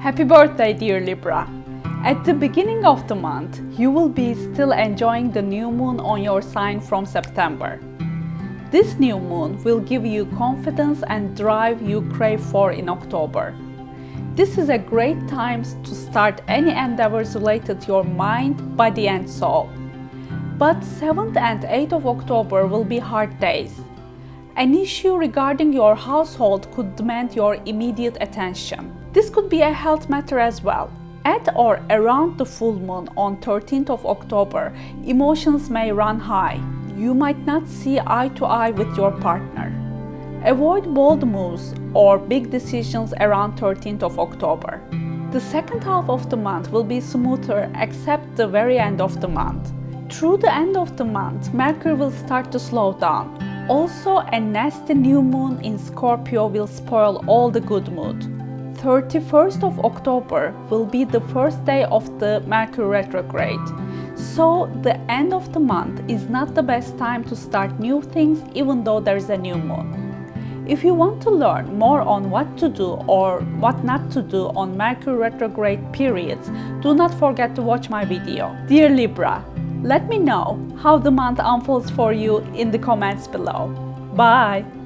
Happy birthday, dear Libra! At the beginning of the month, you will be still enjoying the new moon on your sign from September. This new moon will give you confidence and drive you crave for in October. This is a great time to start any endeavors related to your mind, body and soul. But 7th and 8th of October will be hard days. An issue regarding your household could demand your immediate attention. This could be a health matter as well. At or around the full moon on 13th of October, emotions may run high. You might not see eye to eye with your partner. Avoid bold moves or big decisions around 13th of October. The second half of the month will be smoother except the very end of the month. Through the end of the month, Mercury will start to slow down. Also, a nasty new moon in Scorpio will spoil all the good mood. 31st of October will be the first day of the Mercury retrograde. So the end of the month is not the best time to start new things even though there is a new moon. If you want to learn more on what to do or what not to do on Mercury retrograde periods, do not forget to watch my video. Dear Libra, let me know how the month unfolds for you in the comments below. Bye!